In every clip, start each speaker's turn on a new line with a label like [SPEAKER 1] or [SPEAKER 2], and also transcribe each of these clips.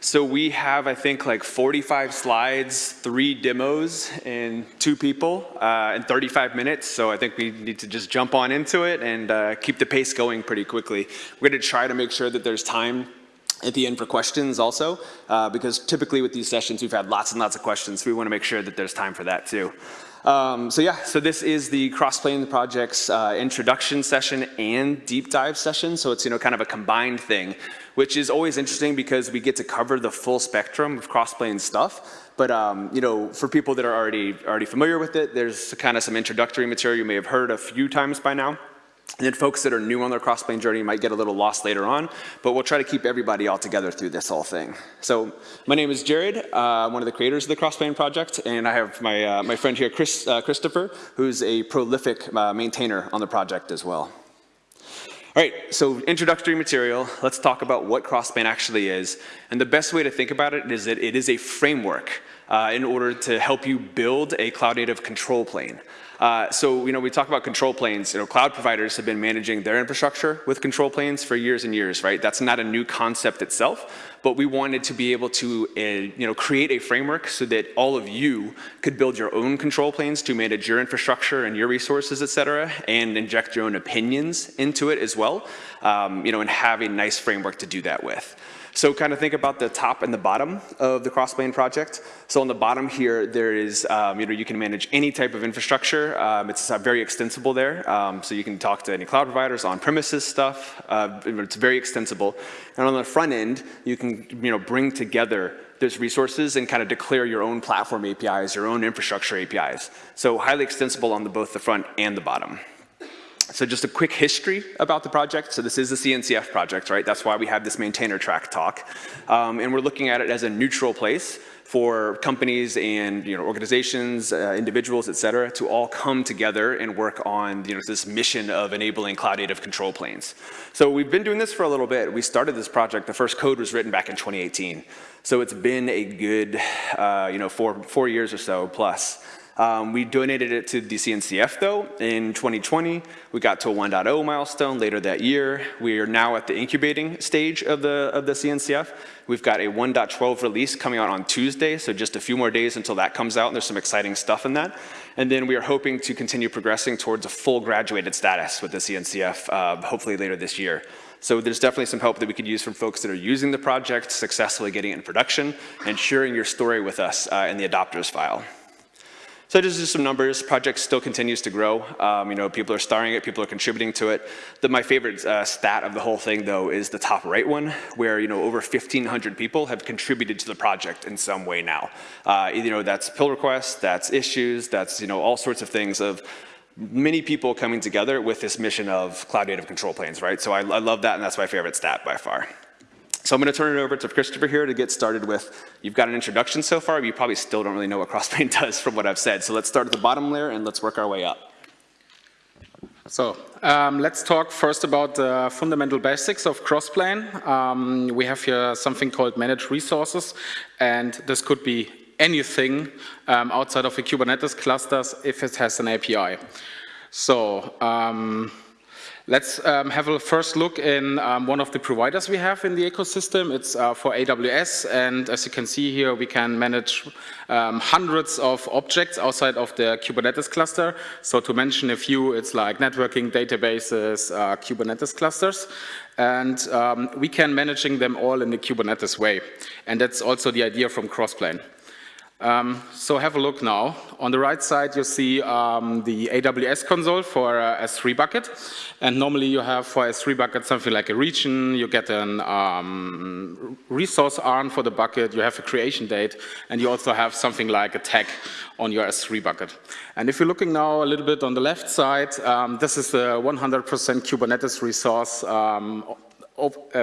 [SPEAKER 1] So we have, I think, like 45 slides, three demos, and two people uh, in 35 minutes. So I think we need to just jump on into it and uh, keep the pace going pretty quickly. We're going to try to make sure that there's time at the end for questions also, uh, because typically with these sessions, we've had lots and lots of questions. So we want to make sure that there's time for that too. Um, so yeah, so this is the Crossplane Project's uh, introduction session and deep dive session. So it's, you know, kind of a combined thing, which is always interesting because we get to cover the full spectrum of Crossplane stuff. But, um, you know, for people that are already, already familiar with it, there's kind of some introductory material you may have heard a few times by now. And then folks that are new on their crossplane journey might get a little lost later on, but we'll try to keep everybody all together through this whole thing. So my name is Jared, uh, one of the creators of the Crossplane project, and I have my, uh, my friend here, Chris, uh, Christopher, who's a prolific uh, maintainer on the project as well. All right, so introductory material, let's talk about what Crossplane actually is. And the best way to think about it is that it is a framework uh, in order to help you build a cloud native control plane. Uh, so, you know, we talk about control planes. You know, cloud providers have been managing their infrastructure with control planes for years and years, right? That's not a new concept itself, but we wanted to be able to, uh, you know, create a framework so that all of you could build your own control planes to manage your infrastructure and your resources, et cetera, and inject your own opinions into it as well, um, you know, and have a nice framework to do that with. So kind of think about the top and the bottom of the Crossplane project. So on the bottom here, there is, um, you know, you can manage any type of infrastructure. Um, it's very extensible there. Um, so you can talk to any cloud providers, on-premises stuff. Uh, it's very extensible. And on the front end, you can, you know, bring together those resources and kind of declare your own platform APIs, your own infrastructure APIs. So highly extensible on the, both the front and the bottom. So just a quick history about the project. So this is the CNCF project, right? That's why we have this maintainer track talk. Um, and we're looking at it as a neutral place for companies and you know, organizations, uh, individuals, et cetera, to all come together and work on you know, this mission of enabling cloud native control planes. So we've been doing this for a little bit. We started this project, the first code was written back in 2018. So it's been a good uh, you know, four, four years or so plus. Um, we donated it to the CNCF though in 2020. We got to a 1.0 milestone later that year. We are now at the incubating stage of the, of the CNCF. We've got a 1.12 release coming out on Tuesday, so just a few more days until that comes out, and there's some exciting stuff in that. And then we are hoping to continue progressing towards a full graduated status with the CNCF, uh, hopefully later this year. So there's definitely some help that we could use from folks that are using the project, successfully getting it in production, and sharing your story with us uh, in the adopters file. So just, some numbers, project still continues to grow. Um, you know, people are starring it, people are contributing to it. The, my favorite uh, stat of the whole thing though is the top right one, where you know over 1,500 people have contributed to the project in some way now. Uh, you know, that's pull requests, that's issues, that's you know all sorts of things of many people coming together with this mission of cloud native control planes, right? So I, I love that and that's my favorite stat by far. So I'm going to turn it over to Christopher here to get started with, you've got an introduction so far, but you probably still don't really know what Crossplane does from what I've said. So let's start at the bottom layer and let's work our way up.
[SPEAKER 2] So um, let's talk first about the fundamental basics of Crossplane. Um, we have here something called managed resources, and this could be anything um, outside of a Kubernetes clusters if it has an API. So um, Let's um, have a first look in um, one of the providers we have in the ecosystem. It's uh, for AWS, and as you can see here, we can manage um, hundreds of objects outside of the Kubernetes cluster. So to mention a few, it's like networking, databases, uh, Kubernetes clusters. And um, we can managing them all in the Kubernetes way. And that's also the idea from Crossplane. Um, so have a look now. On the right side, you see um, the AWS console for uh, S3 bucket. And normally you have for S3 bucket something like a region, you get an um, resource ARN for the bucket, you have a creation date, and you also have something like a tag on your S3 bucket. And if you're looking now a little bit on the left side, um, this is a 100% Kubernetes resource um, a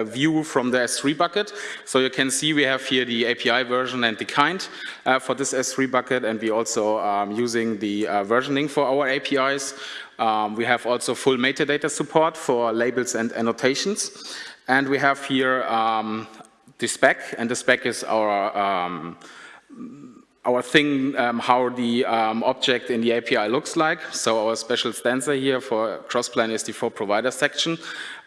[SPEAKER 2] view from the S3 bucket. So you can see we have here the API version and the kind uh, for this S3 bucket, and we also um, using the uh, versioning for our APIs. Um, we have also full metadata support for labels and annotations. And we have here um, the spec, and the spec is our um, our thing, um, how the um, object in the API looks like. So our special stanza here for Crossplane is the for provider section.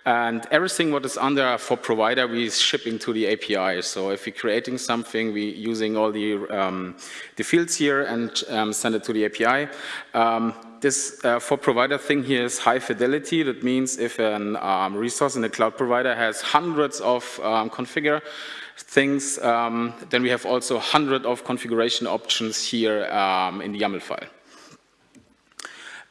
[SPEAKER 2] And everything what is under for provider, we shipping to the API. So if we're creating something, we using all the, um, the fields here and um, send it to the API. Um, this uh, for provider thing here is high fidelity. That means if a um, resource in a cloud provider has hundreds of um, configure things, um, then we have also hundred of configuration options here in the YAML file.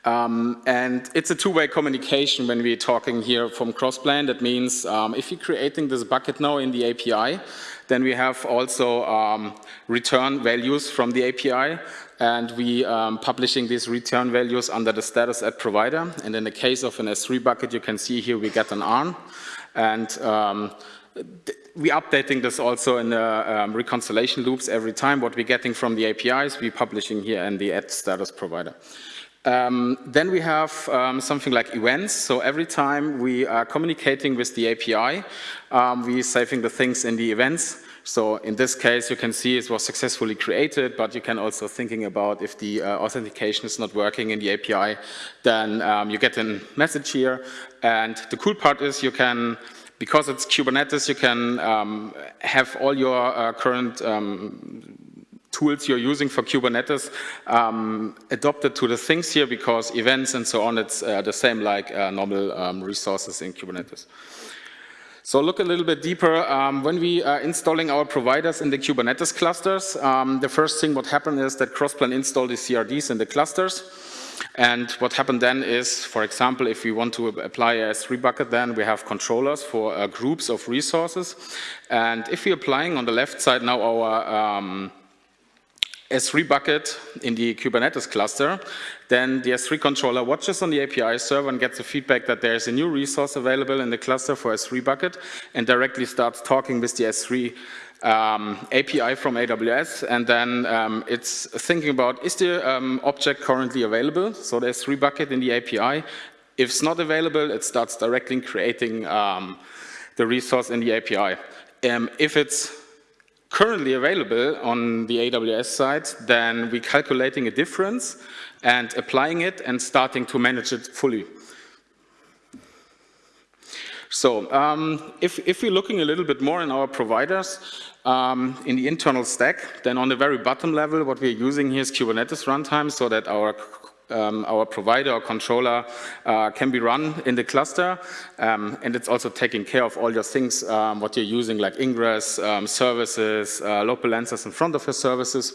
[SPEAKER 2] Um, and it's a two-way communication when we're talking here from Crossplane. That means um, if you're creating this bucket now in the API, then we have also um, return values from the API, and we um, publishing these return values under the status at provider. And in the case of an S3 bucket, you can see here we get an ARN, and um, we updating this also in the um, reconciliation loops every time. What we're getting from the APIs, we're publishing here in the at status provider. Um, then we have um, something like events. So every time we are communicating with the API, um, we're saving the things in the events. So in this case, you can see it was successfully created, but you can also thinking about if the uh, authentication is not working in the API, then um, you get a message here. And the cool part is you can because it's Kubernetes, you can um, have all your uh, current um, tools you're using for Kubernetes um, adopted to the things here because events and so on, it's uh, the same like uh, normal um, resources in Kubernetes. So look a little bit deeper. Um, when we are installing our providers in the Kubernetes clusters, um, the first thing what happened is that Crossplane installed the CRDs in the clusters. And what happened then is, for example, if we want to apply a S3 bucket, then we have controllers for uh, groups of resources. And if we're applying on the left side now our um, S3 bucket in the Kubernetes cluster, then the S3 controller watches on the API server and gets the feedback that there's a new resource available in the cluster for S3 bucket and directly starts talking with the S3 um, API from AWS and then um, it's thinking about is the um, object currently available, so the S3 bucket in the API. If it's not available, it starts directly creating um, the resource in the API. Um, if it's currently available on the AWS side, then we're calculating a difference and applying it and starting to manage it fully. So um, if, if, we're looking a little bit more in our providers, um, in the internal stack, then on the very bottom level, what we're using here is Kubernetes runtime so that our um, our provider or controller uh, can be run in the cluster um, and it's also taking care of all your things um, what you're using like ingress, um, services, uh, load balancers in front of your services.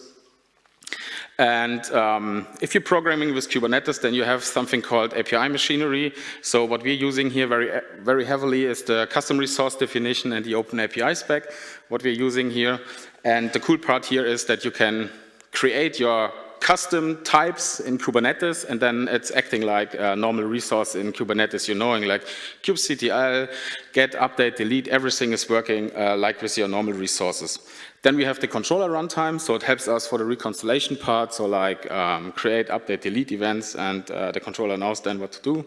[SPEAKER 2] And um, if you're programming with Kubernetes, then you have something called API machinery. So what we're using here very, very heavily is the custom resource definition and the open API spec, what we're using here. And the cool part here is that you can create your custom types in Kubernetes, and then it's acting like a normal resource in Kubernetes. You're knowing like kubectl, get, update, delete, everything is working uh, like with your normal resources. Then we have the controller runtime, so it helps us for the reconciliation part, so like um, create, update, delete events, and uh, the controller knows then what to do.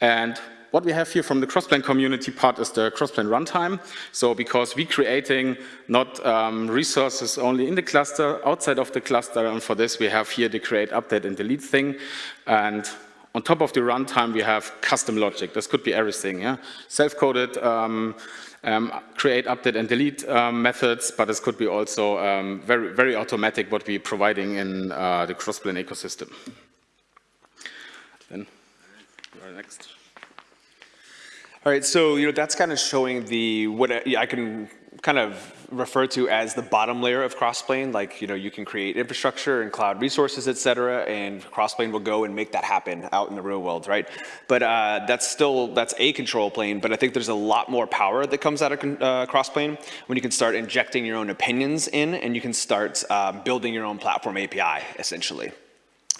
[SPEAKER 2] And what we have here from the Crossplane community part is the Crossplane runtime. So because we're creating not um, resources only in the cluster, outside of the cluster, and for this we have here the create, update, and delete thing. And on top of the runtime, we have custom logic. This could be everything, yeah? Self-coded, um, um, create, update, and delete um, methods, but this could be also um, very, very automatic what we're providing in uh, the Crossplane ecosystem. Then, next.
[SPEAKER 1] All right, so you know that's kind of showing the what I can kind of refer to as the bottom layer of Crossplane. Like you know you can create infrastructure and cloud resources, et cetera, and Crossplane will go and make that happen out in the real world, right? But uh, that's still that's a control plane. But I think there's a lot more power that comes out of uh, Crossplane when you can start injecting your own opinions in, and you can start uh, building your own platform API essentially.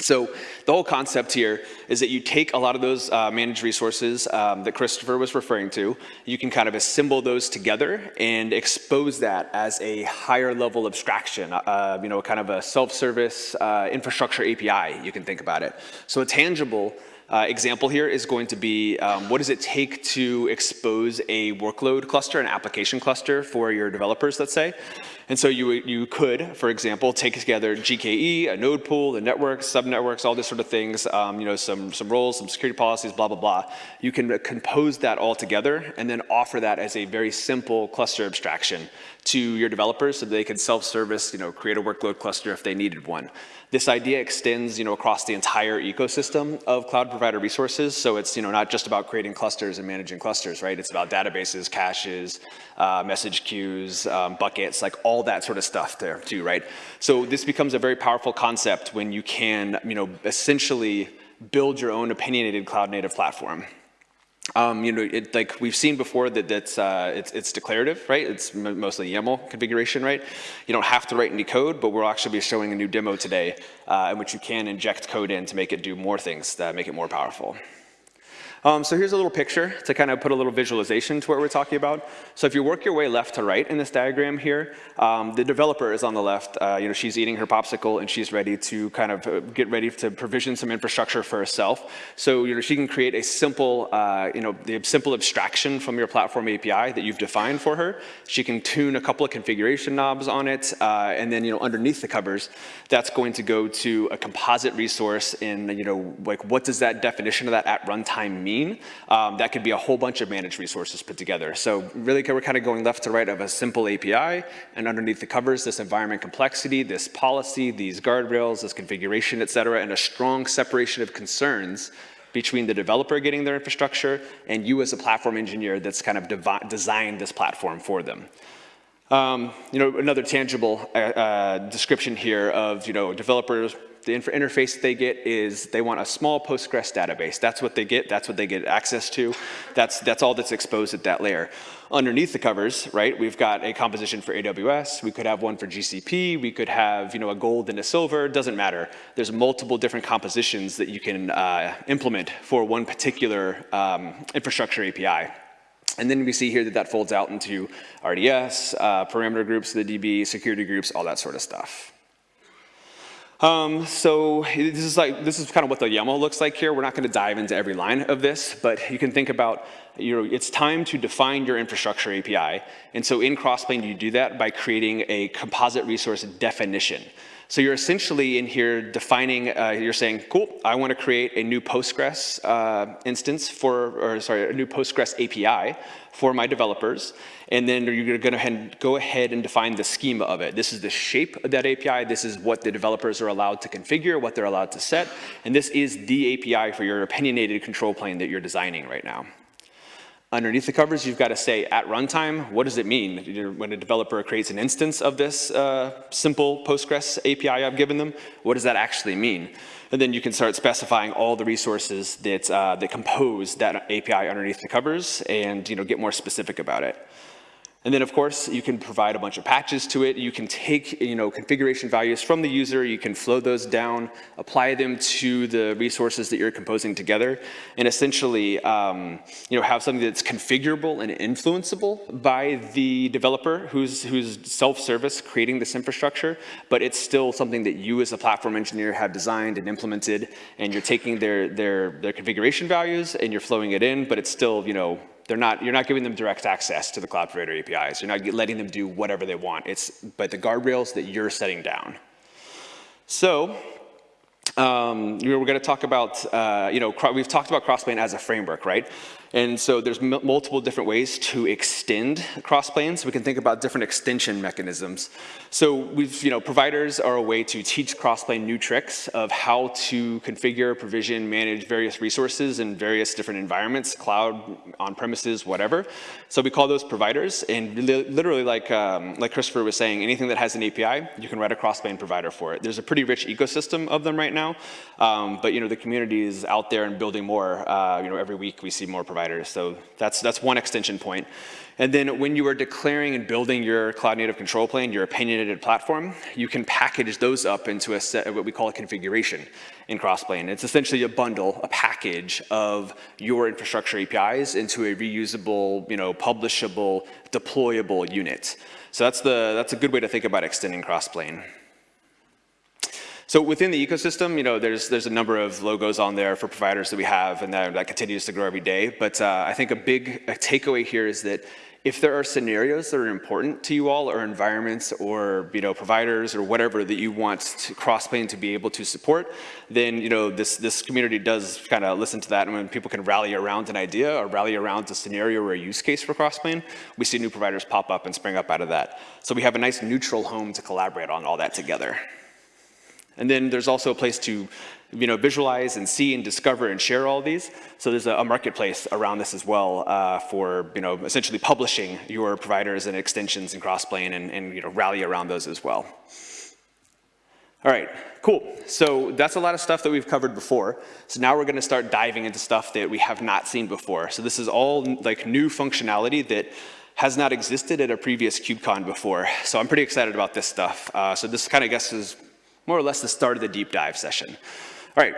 [SPEAKER 1] So the whole concept here is that you take a lot of those uh, managed resources um, that Christopher was referring to, you can kind of assemble those together and expose that as a higher level abstraction, uh, you know, kind of a self-service uh, infrastructure API, you can think about it. So a tangible uh, example here is going to be um, what does it take to expose a workload cluster, an application cluster for your developers, let's say. And so you, you could, for example, take together GKE, a node pool, the network, subnetworks, all these sort of things, um, you know, some, some roles, some security policies, blah, blah, blah. You can compose that all together and then offer that as a very simple cluster abstraction to your developers so they can self-service, you know, create a workload cluster if they needed one. This idea extends, you know, across the entire ecosystem of cloud provider resources. So it's, you know, not just about creating clusters and managing clusters, right? It's about databases, caches, uh, message queues, um, buckets, like all that sort of stuff there too, right? So this becomes a very powerful concept when you can, you know, essentially build your own opinionated cloud native platform. Um, you know, it, like we've seen before that that's, uh, it's, it's declarative, right? It's mostly YAML configuration, right? You don't have to write any code, but we'll actually be showing a new demo today uh, in which you can inject code in to make it do more things that make it more powerful. Um, so here's a little picture to kind of put a little visualization to what we're talking about. So if you work your way left to right in this diagram here, um, the developer is on the left. Uh, you know, she's eating her popsicle and she's ready to kind of uh, get ready to provision some infrastructure for herself. So you know, she can create a simple, uh, you know, the simple abstraction from your platform API that you've defined for her. She can tune a couple of configuration knobs on it, uh, and then you know, underneath the covers, that's going to go to a composite resource in you know, like what does that definition of that at runtime mean? Mean. Um, that could be a whole bunch of managed resources put together. So really we're kind of going left to right of a simple API and underneath the covers this environment complexity, this policy, these guardrails, this configuration, et cetera, and a strong separation of concerns between the developer getting their infrastructure and you as a platform engineer that's kind of designed this platform for them. Um, you know, another tangible uh, uh, description here of, you know, developers the interface they get is they want a small Postgres database. That's what they get. That's what they get access to. That's, that's all that's exposed at that layer. Underneath the covers, right, we've got a composition for AWS. We could have one for GCP. We could have, you know, a gold and a silver. Doesn't matter. There's multiple different compositions that you can uh, implement for one particular um, infrastructure API. And then we see here that that folds out into RDS, uh, parameter groups, the DB, security groups, all that sort of stuff. Um, so this is like this is kind of what the YAML looks like here. We're not going to dive into every line of this, but you can think about you know it's time to define your infrastructure API, and so in Crossplane you do that by creating a composite resource definition. So you're essentially in here defining, uh, you're saying, cool, I want to create a new Postgres uh, instance for, or sorry, a new Postgres API for my developers. And then you're going to go ahead and define the schema of it. This is the shape of that API. This is what the developers are allowed to configure, what they're allowed to set. And this is the API for your opinionated control plane that you're designing right now. Underneath the covers, you've got to say at runtime, what does it mean? When a developer creates an instance of this uh, simple Postgres API I've given them, what does that actually mean? And then you can start specifying all the resources that, uh, that compose that API underneath the covers and you know, get more specific about it. And then of course, you can provide a bunch of patches to it. You can take you know, configuration values from the user, you can flow those down, apply them to the resources that you're composing together, and essentially um, you know, have something that's configurable and influenceable by the developer who's, who's self-service creating this infrastructure, but it's still something that you as a platform engineer have designed and implemented, and you're taking their, their, their configuration values and you're flowing it in, but it's still, you know, they're not, you're not giving them direct access to the cloud provider APIs. You're not letting them do whatever they want. It's, but the guardrails that you're setting down. So um, we're going to talk about, uh, you know, we've talked about Crossplane as a framework, right? And so there's multiple different ways to extend Crossplanes. We can think about different extension mechanisms. So we've, you know, providers are a way to teach Crossplane new tricks of how to configure, provision, manage various resources in various different environments, cloud, on-premises, whatever. So we call those providers. And literally, like, um, like Christopher was saying, anything that has an API, you can write a Crossplane provider for it. There's a pretty rich ecosystem of them right now. Um, but, you know, the community is out there and building more. Uh, you know, every week we see more providers providers. So that's, that's one extension point. And then when you are declaring and building your cloud native control plane, your opinionated platform, you can package those up into a set of what we call a configuration in Crossplane. It's essentially a bundle, a package of your infrastructure APIs into a reusable, you know, publishable, deployable unit. So that's, the, that's a good way to think about extending Crossplane. So within the ecosystem, you know, there's, there's a number of logos on there for providers that we have, and that, that continues to grow every day. But uh, I think a big takeaway here is that if there are scenarios that are important to you all, or environments, or you know, providers, or whatever that you want to Crossplane to be able to support, then you know, this, this community does kind of listen to that, and when people can rally around an idea, or rally around a scenario or a use case for Crossplane, we see new providers pop up and spring up out of that. So we have a nice neutral home to collaborate on all that together. And then there's also a place to you know, visualize and see and discover and share all these. So there's a, marketplace around this as well uh, for you know, essentially publishing your providers and extensions and Crossplane and, and you know, rally around those as well. All right, cool. So that's a lot of stuff that we've covered before. So now we're gonna start diving into stuff that we have not seen before. So this is all like new functionality that has not existed at a previous KubeCon before. So I'm pretty excited about this stuff. Uh, so this kind of guess is more or less the start of the deep dive session. All right,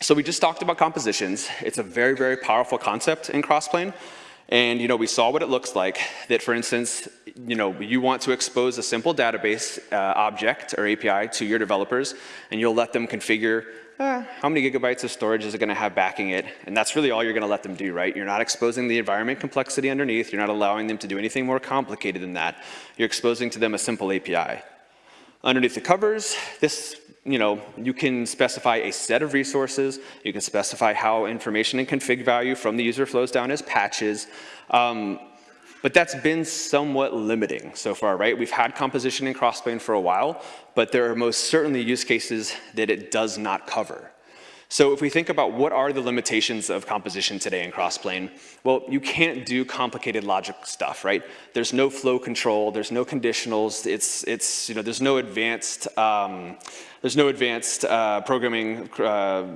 [SPEAKER 1] so we just talked about compositions. It's a very, very powerful concept in Crossplane. And you know, we saw what it looks like, that for instance, you know, you want to expose a simple database uh, object or API to your developers, and you'll let them configure uh, how many gigabytes of storage is it gonna have backing it? And that's really all you're gonna let them do, right? You're not exposing the environment complexity underneath. You're not allowing them to do anything more complicated than that. You're exposing to them a simple API. Underneath the covers, this, you know, you can specify a set of resources. You can specify how information and config value from the user flows down as patches. Um, but that's been somewhat limiting so far, right? We've had composition in Crossplane for a while, but there are most certainly use cases that it does not cover. So if we think about what are the limitations of composition today in Crossplane, well, you can't do complicated logic stuff, right? There's no flow control, there's no conditionals, it's, it's you know, there's no advanced, um, there's no advanced uh, programming uh,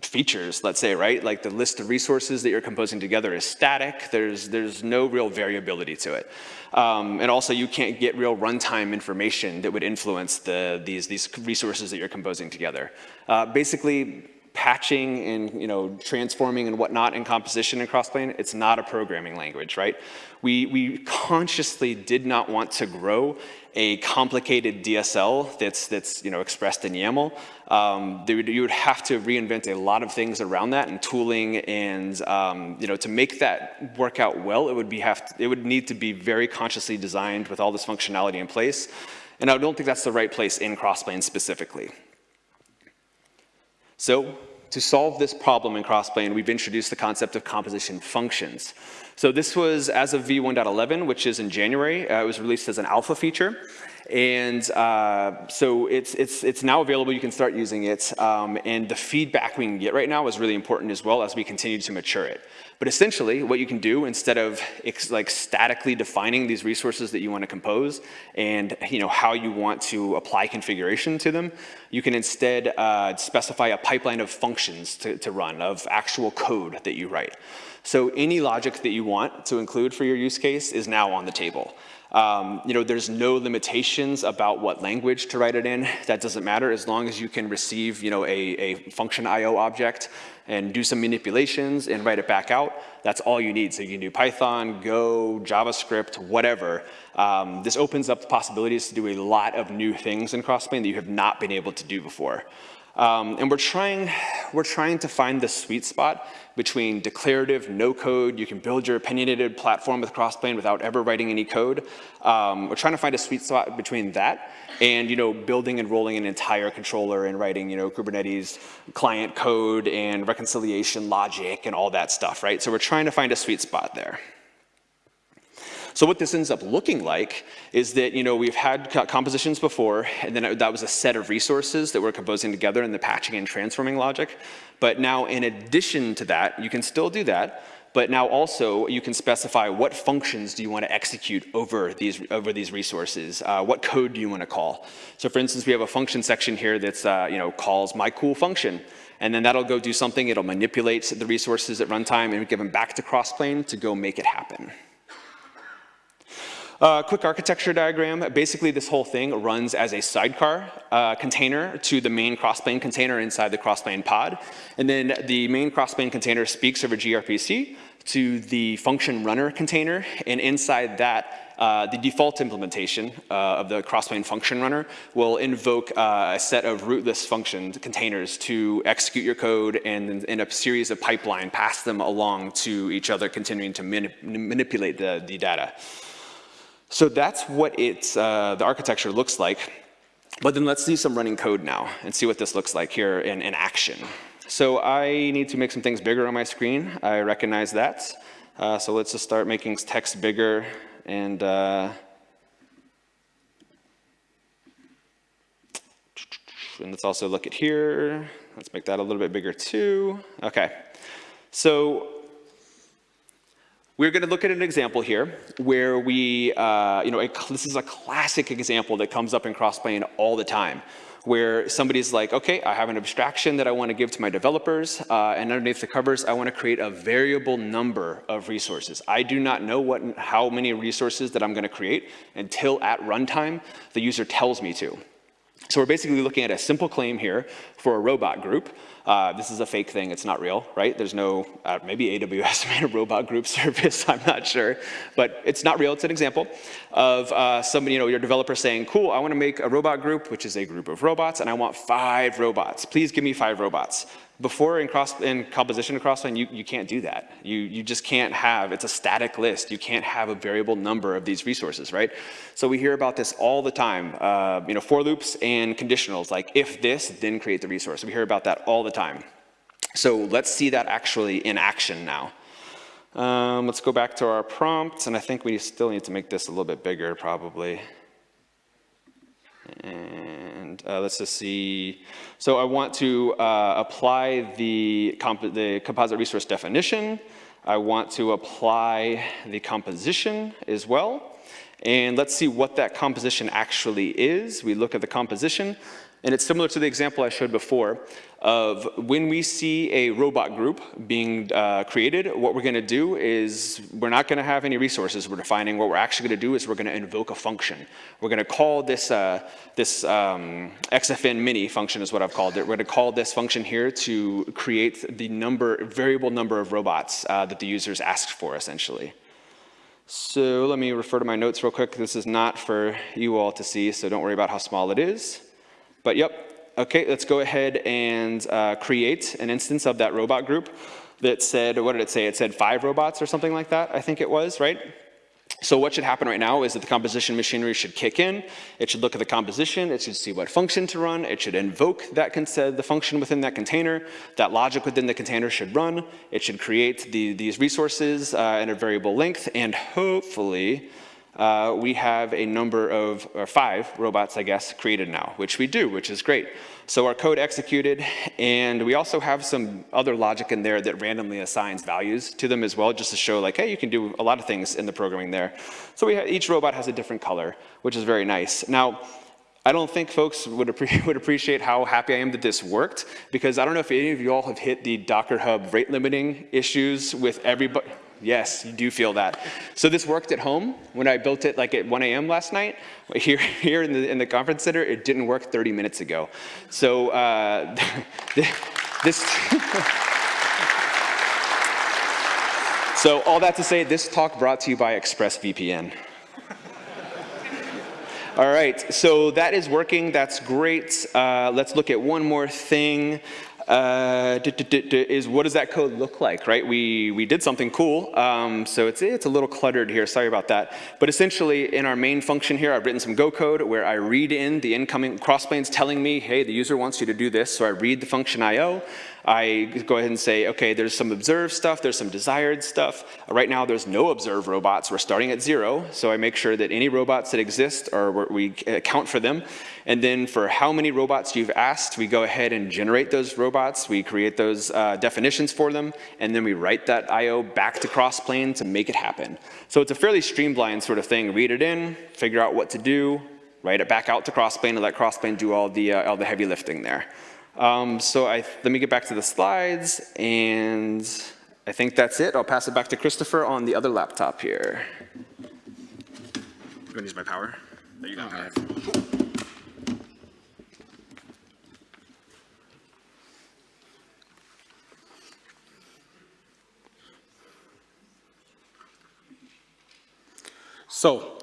[SPEAKER 1] features, let's say, right? Like the list of resources that you're composing together is static. There's, there's no real variability to it. Um, and also you can't get real runtime information that would influence the, these, these resources that you're composing together. Uh, basically, patching and you know transforming and whatnot in composition and crossplane, it's not a programming language, right? We, we consciously did not want to grow a complicated DSL that's, that's you know, expressed in YAML. Um, would, you would have to reinvent a lot of things around that and tooling and um, you know, to make that work out well, it would, be have to, it would need to be very consciously designed with all this functionality in place. And I don't think that's the right place in Crossplane specifically. So to solve this problem in Crossplane, we've introduced the concept of composition functions. So this was as of v1.11, which is in January. Uh, it was released as an alpha feature. And uh, so it's, it's, it's now available, you can start using it. Um, and the feedback we can get right now is really important as well as we continue to mature it. But essentially, what you can do instead of like statically defining these resources that you want to compose and you know how you want to apply configuration to them, you can instead uh, specify a pipeline of functions to, to run, of actual code that you write. So any logic that you want to include for your use case is now on the table. Um, you know, there's no limitations about what language to write it in. That doesn't matter as long as you can receive, you know, a, a function IO object and do some manipulations and write it back out. That's all you need. So you can do Python, Go, JavaScript, whatever. Um, this opens up the possibilities to do a lot of new things in Crossplane that you have not been able to do before. Um, and we're trying, we're trying to find the sweet spot between declarative, no code, you can build your opinionated platform with Crossplane without ever writing any code. Um, we're trying to find a sweet spot between that and you know, building and rolling an entire controller and writing you know, Kubernetes client code and reconciliation logic and all that stuff, right? So we're trying to find a sweet spot there. So what this ends up looking like is that, you know, we've had compositions before, and then that was a set of resources that we're composing together in the patching and transforming logic. But now in addition to that, you can still do that, but now also you can specify what functions do you want to execute over these, over these resources? Uh, what code do you want to call? So for instance, we have a function section here that's, uh, you know, calls my cool function. And then that'll go do something, it'll manipulate the resources at runtime and give them back to Crossplane to go make it happen. Uh, quick architecture diagram. Basically, this whole thing runs as a sidecar uh, container to the main crossplane container inside the crossplane pod. And then the main crossplane container speaks over gRPC to the function runner container. And inside that, uh, the default implementation uh, of the crossplane function runner will invoke uh, a set of rootless function containers to execute your code and in a series of pipeline pass them along to each other, continuing to manip manipulate the, the data. So that's what it's, uh, the architecture looks like. But then let's see some running code now and see what this looks like here in, in action. So I need to make some things bigger on my screen. I recognize that. Uh, so let's just start making text bigger and uh, and let's also look at here. Let's make that a little bit bigger too. Okay. So we're going to look at an example here where we, uh, you know, a, this is a classic example that comes up in Crossplane all the time where somebody's like, okay, I have an abstraction that I want to give to my developers, uh, and underneath the covers, I want to create a variable number of resources. I do not know what, how many resources that I'm going to create until at runtime the user tells me to. So we're basically looking at a simple claim here for a robot group. Uh, this is a fake thing, it's not real, right? There's no, uh, maybe AWS made a robot group service, I'm not sure. But it's not real, it's an example of uh, somebody, you know, your developer saying, cool, I wanna make a robot group, which is a group of robots, and I want five robots. Please give me five robots before in, cross, in composition Crossplane, you, you can't do that. You, you just can't have, it's a static list. You can't have a variable number of these resources, right? So we hear about this all the time, uh, you know, for loops and conditionals, like if this, then create the resource. We hear about that all the time. So let's see that actually in action now. Um, let's go back to our prompt, and I think we still need to make this a little bit bigger probably. Uh, let's just see. So I want to uh, apply the, comp the composite resource definition. I want to apply the composition as well. And let's see what that composition actually is. We look at the composition. And it's similar to the example I showed before of when we see a robot group being uh, created, what we're gonna do is we're not gonna have any resources we're defining. What we're actually gonna do is we're gonna invoke a function. We're gonna call this, uh, this um, XFN mini function is what I've called it. We're gonna call this function here to create the number, variable number of robots uh, that the users asked for essentially. So let me refer to my notes real quick. This is not for you all to see, so don't worry about how small it is. But yep, okay, let's go ahead and uh, create an instance of that robot group that said, what did it say? It said five robots or something like that, I think it was, right? So what should happen right now is that the composition machinery should kick in. It should look at the composition. It should see what function to run. It should invoke that the function within that container. That logic within the container should run. It should create the, these resources uh, in a variable length. And hopefully, uh, we have a number of, or five robots, I guess, created now, which we do, which is great. So our code executed, and we also have some other logic in there that randomly assigns values to them as well, just to show like, hey, you can do a lot of things in the programming there. So we each robot has a different color, which is very nice. Now, I don't think folks would, appre would, appreciate how happy I am that this worked, because I don't know if any of you all have hit the Docker Hub rate limiting issues with everybody. Yes, you do feel that. So this worked at home when I built it like at 1 a.m. last night. Here, here in, the, in the conference center, it didn't work 30 minutes ago. So uh, this, so all that to say, this talk brought to you by ExpressVPN. All right, so that is working, that's great. Uh, let's look at one more thing uh, is what does that code look like, right? We, we did something cool, um, so it's, it's a little cluttered here, sorry about that. But essentially, in our main function here, I've written some Go code where I read in the incoming crossplanes telling me, hey, the user wants you to do this, so I read the function IO. I go ahead and say, okay, there's some observed stuff, there's some desired stuff. Right now, there's no observed robots. We're starting at zero, so I make sure that any robots that exist, or we account for them. And then for how many robots you've asked, we go ahead and generate those robots. We create those uh, definitions for them, and then we write that I.O. back to Crossplane to make it happen. So it's a fairly streamlined sort of thing. Read it in, figure out what to do, write it back out to Crossplane, and let Crossplane do all the, uh, all the heavy lifting there. Um, so I, let me get back to the slides, and I think that's it. I'll pass it back to Christopher on the other laptop here. I'm gonna use my power. There you go.
[SPEAKER 2] So,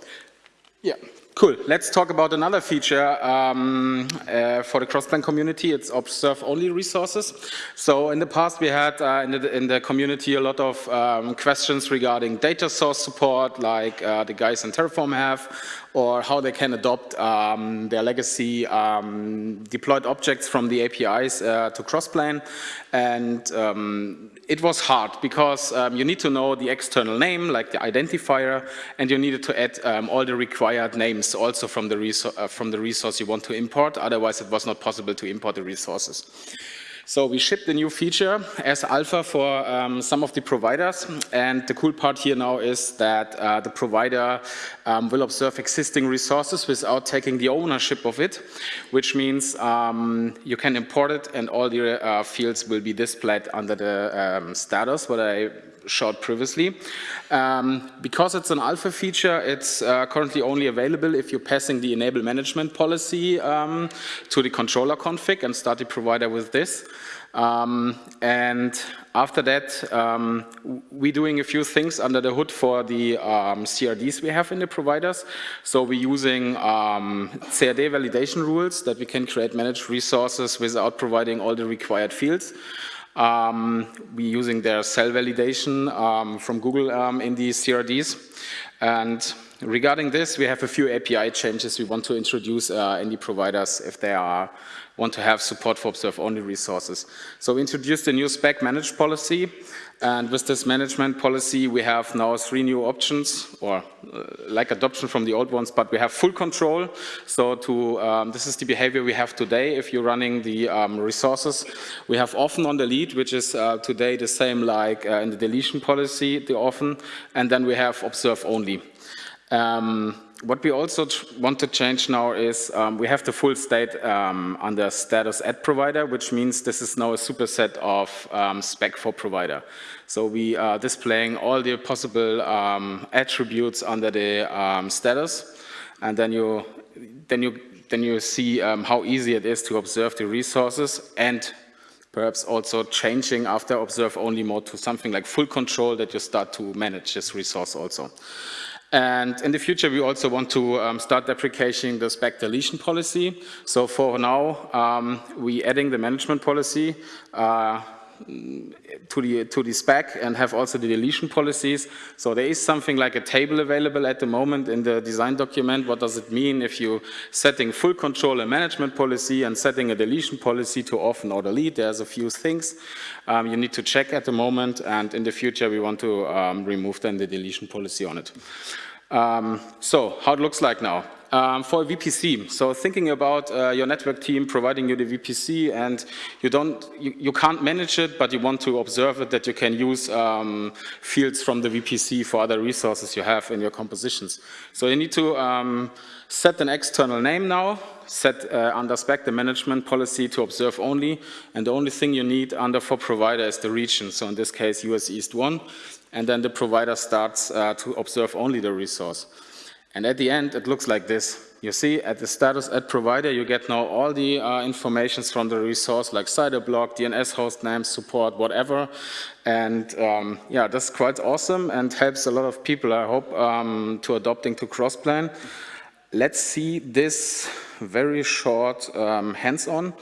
[SPEAKER 2] yeah, cool. Let's talk about another feature um, uh, for the Crossplane community. It's observe-only resources. So in the past, we had uh, in, the, in the community a lot of um, questions regarding data source support, like uh, the guys in Terraform have, or how they can adopt um, their legacy um, deployed objects from the APIs uh, to Crossplane. And um, it was hard because um, you need to know the external name, like the identifier, and you needed to add um, all the required names also from the, uh, from the resource you want to import. Otherwise, it was not possible to import the resources. So we shipped a new feature as alpha for um, some of the providers. And the cool part here now is that uh, the provider um, will observe existing resources without taking the ownership of it, which means um, you can import it and all the uh, fields will be displayed under the um, status, what I showed previously. Um, because it's an alpha feature, it's uh, currently only available if you're passing the enable management policy um, to the controller config and start the provider with this. Um, and after that, um, we're doing a few things under the hood for the um, CRDs we have in the providers. So we're using um, CRD validation rules that we can create managed resources without providing all the required fields. Um, we're using their CEL validation um, from Google um, in these CRDs. And regarding this, we have a few API changes we want to introduce uh, in the providers if they are want to have support for observe-only resources. So we introduced a new spec managed policy, and with this management policy, we have now three new options, or uh, like adoption from the old ones, but we have full control. So to um, this is the behavior we have today if you're running the um, resources. We have orphan on delete, which is uh, today the same like uh, in the deletion policy, the orphan, and then we have observe only. Um, what we also want to change now is um, we have the full state um, under status at provider, which means this is now a superset of um, spec for provider. So we are displaying all the possible um, attributes under the um, status, and then you then you then you see um, how easy it is to observe the resources and perhaps also changing after observe only mode to something like full control that you start to manage this resource also. And in the future, we also want to um, start deprecating the spec deletion policy. So for now, um, we adding the management policy uh, to the to the spec and have also the deletion policies. So there is something like a table available at the moment in the design document. What does it mean if you setting full control and management policy and setting a deletion policy to orphan or delete? There's a few things um, you need to check at the moment, and in the future we want to um, remove then the deletion policy on it. Um, so how it looks like now. Um, for a VPC, so thinking about uh, your network team providing you the VPC and you don't, you, you, can't manage it, but you want to observe it that you can use um, fields from the VPC for other resources you have in your compositions. So you need to um, set an external name now, set uh, under spec the management policy to observe only, and the only thing you need under for provider is the region. So in this case, US East 1, and then the provider starts uh, to observe only the resource. And at the end, it looks like this. You see, at the status at provider, you get now all the uh, informations from the resource, like CIDR block, DNS host name, support, whatever. And um, yeah, that's quite awesome and helps a lot of people, I hope, um, to adopting to Crossplane. Let's see this very short um, hands-on.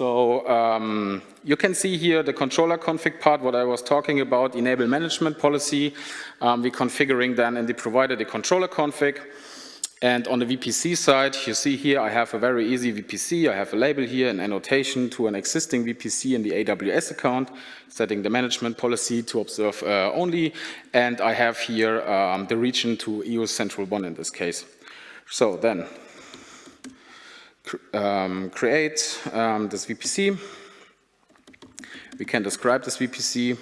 [SPEAKER 2] So um, you can see here the controller config part, what I was talking about, enable management policy. Um, we're configuring then in the provider the controller config. And on the VPC side, you see here I have a very easy VPC. I have a label here, an annotation to an existing VPC in the AWS account, setting the management policy to observe uh, only. And I have here um, the region to EU Central 1 in this case. So then um, create um, this VPC. We can describe this VPC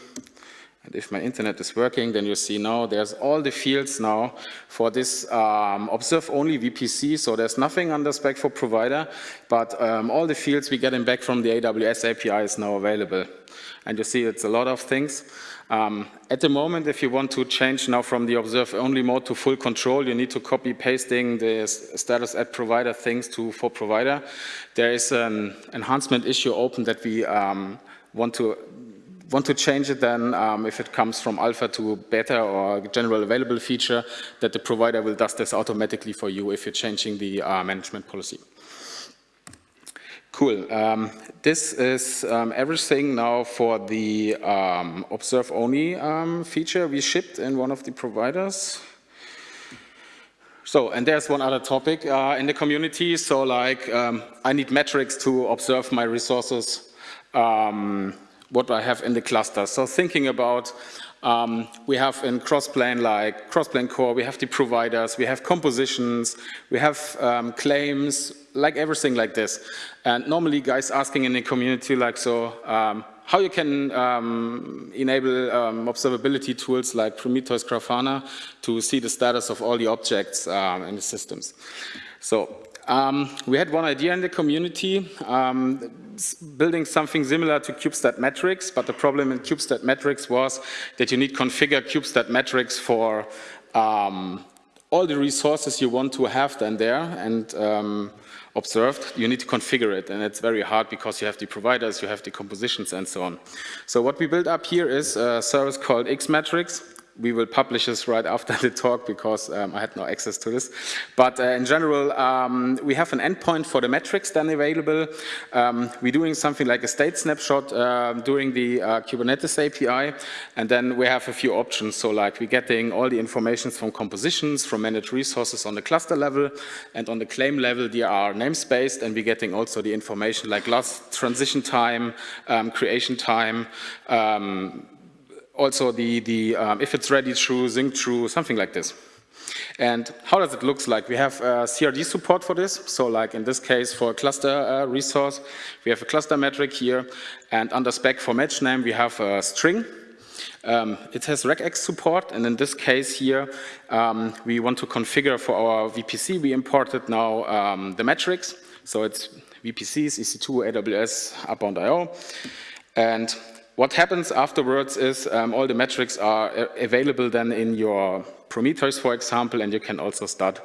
[SPEAKER 2] And if my internet is working, then you see now there's all the fields now for this um, observe-only VPC. So there's nothing the spec for provider, but um, all the fields we getting back from the AWS API is now available. And you see it's a lot of things. Um, at the moment, if you want to change now from the observe-only mode to full control, you need to copy pasting the status at provider things to for provider. There is an enhancement issue open that we um, want to want to change it then um, if it comes from alpha to beta or general available feature that the provider will does this automatically for you if you're changing the uh, management policy. Cool. Um, this is um, everything now for the um, observe only um, feature we shipped in one of the providers. So, and there's one other topic uh, in the community. So like, um, I need metrics to observe my resources, um, what I have in the cluster. So thinking about um, we have in Crossplane like Crossplane Core, we have the providers, we have compositions, we have um, claims, like everything like this. And normally guys asking in the community like, so um, how you can um, enable um, observability tools like Prometheus Grafana to see the status of all the objects um, in the systems. So um, we had one idea in the community, um, building something similar to kube-state-metrics, but the problem in kube-state-metrics was that you need configure kube-state-metrics for um, all the resources you want to have then there and um, observed, you need to configure it and it's very hard because you have the providers, you have the compositions and so on. So what we built up here is a service called Xmetrics we will publish this right after the talk because um, I had no access to this. But uh, in general, um, we have an endpoint for the metrics then available. Um, we're doing something like a state snapshot uh, during the uh, Kubernetes API, and then we have a few options. So like we're getting all the information from compositions, from managed resources on the cluster level, and on the claim level, they are namespaced, and we're getting also the information like last transition time, um, creation time, um, also the, the um, if it's ready true, sync true, something like this. And how does it look like? We have uh, CRD support for this. So like in this case for a cluster uh, resource, we have a cluster metric here. And under spec for match name, we have a string. Um, it has regex support. And in this case here, um, we want to configure for our VPC. We imported now um, the metrics. So it's VPCs, EC2, AWS, Upbound.io. And what happens afterwards is um, all the metrics are available then in your Prometheus, for example, and you can also start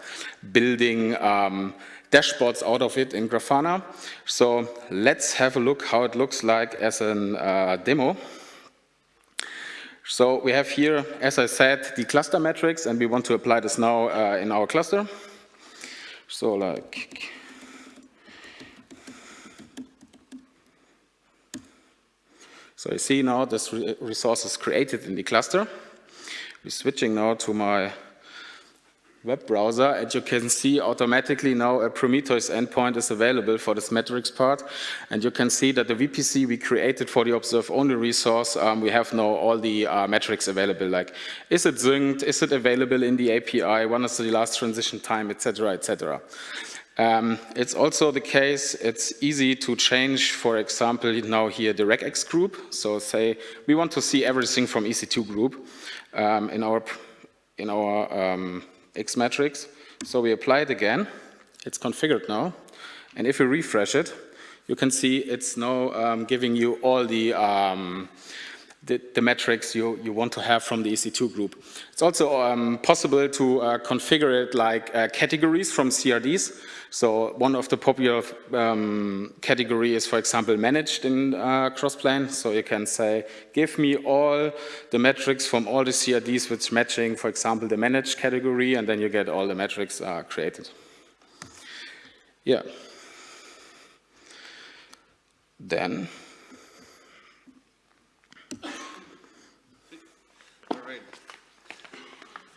[SPEAKER 2] building um, dashboards out of it in Grafana. So let's have a look how it looks like as a uh, demo. So we have here, as I said, the cluster metrics, and we want to apply this now uh, in our cluster. So like So you see now this re resource is created in the cluster. We're switching now to my web browser and you can see automatically now a Prometheus endpoint is available for this metrics part and you can see that the VPC we created for the observe only resource um, we have now all the uh, metrics available like is it synced, is it available in the API, when is the last transition time, etc. etc. Um, it's also the case, it's easy to change, for example, now here the regex group. So say we want to see everything from EC2 group um, in our, in our um, Xmetrics. So we apply it again. It's configured now. And if we refresh it, you can see it's now um, giving you all the um, the, the, metrics you, you want to have from the EC2 group. It's also um, possible to uh, configure it like uh, categories from CRDs. So one of the popular um, category is, for example, managed in uh, Crossplane. So you can say, give me all the metrics from all the CRDs which matching, for example, the managed category, and then you get all the metrics uh, created. Yeah. Then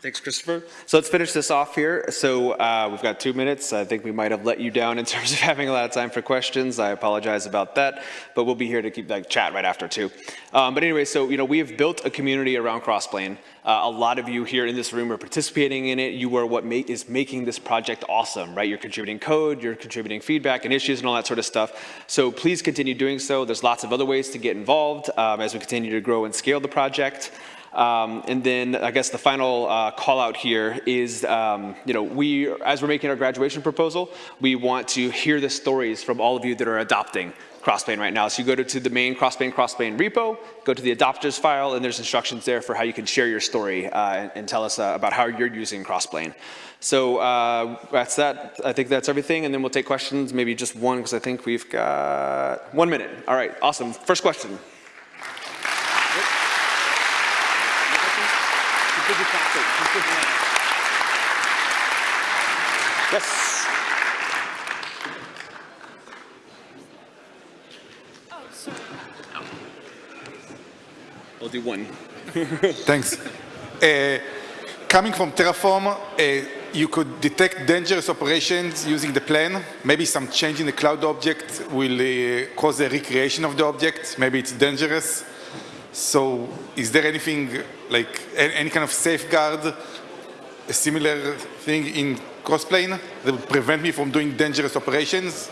[SPEAKER 1] Thanks, Christopher. So let's finish this off here. So uh, we've got two minutes. I think we might have let you down in terms of having a lot of time for questions. I apologize about that, but we'll be here to keep that chat right after too. Um, but anyway, so you know we have built a community around Crossplane. Uh, a lot of you here in this room are participating in it. You are what make, is making this project awesome, right? You're contributing code, you're contributing feedback and issues and all that sort of stuff. So please continue doing so. There's lots of other ways to get involved um, as we continue to grow and scale the project. Um, and then I guess the final uh, call out here is, um, you know, we, as we're making our graduation proposal, we want to hear the stories from all of you that are adopting Crossplane right now. So you go to, to the main Crossplane Crossplane repo, go to the adopters file, and there's instructions there for how you can share your story uh, and, and, tell us uh, about how you're using Crossplane. So uh, that's that. I think that's everything, and then we'll take questions, maybe just one, because I think we've got one minute. All right, awesome. First question. Yes.
[SPEAKER 3] Oh, sorry.
[SPEAKER 1] We'll do one.
[SPEAKER 4] Thanks. Uh, coming from Terraform, uh, you could detect dangerous operations using the plan. Maybe some change in the cloud object will uh, cause a recreation of the object. Maybe it's dangerous. So is there anything like any kind of safeguard, a similar thing in Crossplane that would prevent me from doing dangerous operations?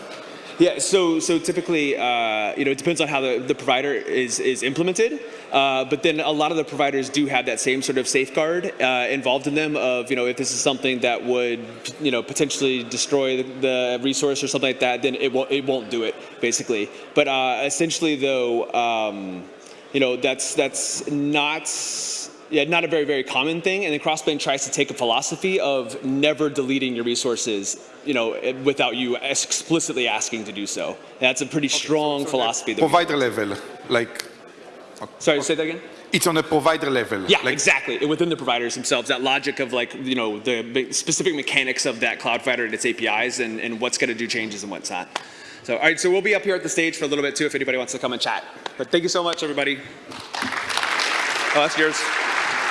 [SPEAKER 1] Yeah, so so typically, uh, you know, it depends on how the, the provider is is implemented. Uh, but then a lot of the providers do have that same sort of safeguard uh, involved in them of, you know, if this is something that would, you know, potentially destroy the, the resource or something like that, then it won't it won't do it basically. But uh, essentially, though. Um, you know, that's, that's not, yeah, not a very, very common thing. And then Crossplane tries to take a philosophy of never deleting your resources, you know, without you explicitly asking to do so. That's a pretty strong
[SPEAKER 4] so, so
[SPEAKER 1] philosophy. That
[SPEAKER 4] provider level, like.
[SPEAKER 1] Okay. Sorry, say that again?
[SPEAKER 4] It's on a provider level.
[SPEAKER 1] Yeah,
[SPEAKER 4] like,
[SPEAKER 1] exactly. Within the providers themselves, that logic of like, you know, the specific mechanics of that cloud provider and its APIs and, and what's going to do changes and what's not. So, all right, so we'll be up here at the stage for a little bit too if anybody wants to come and chat. But thank you so much, everybody. Oh, that's yours.